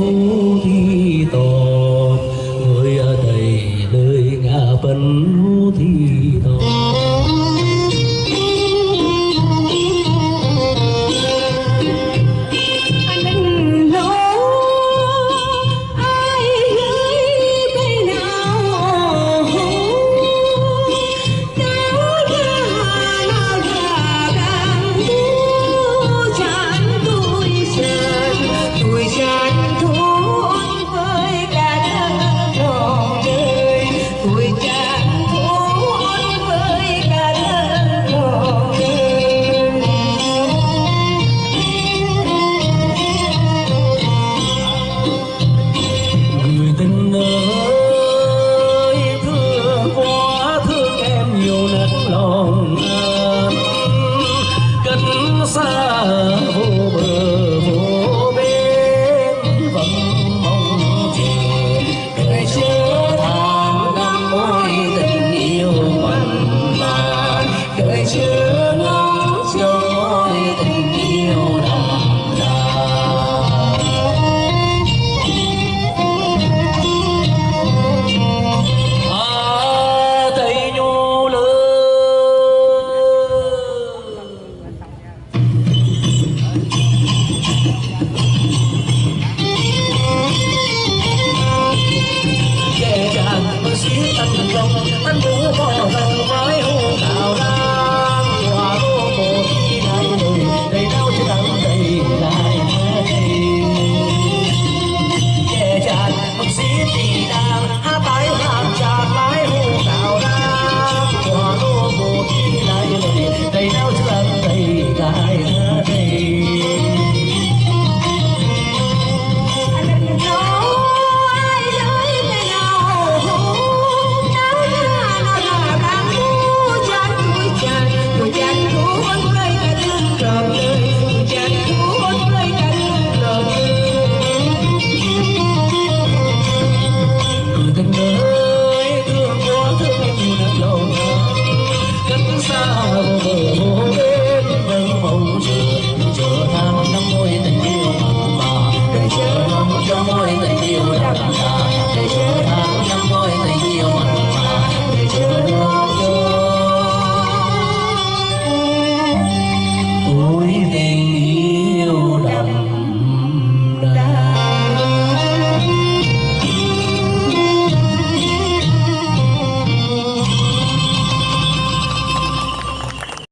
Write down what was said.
Oh.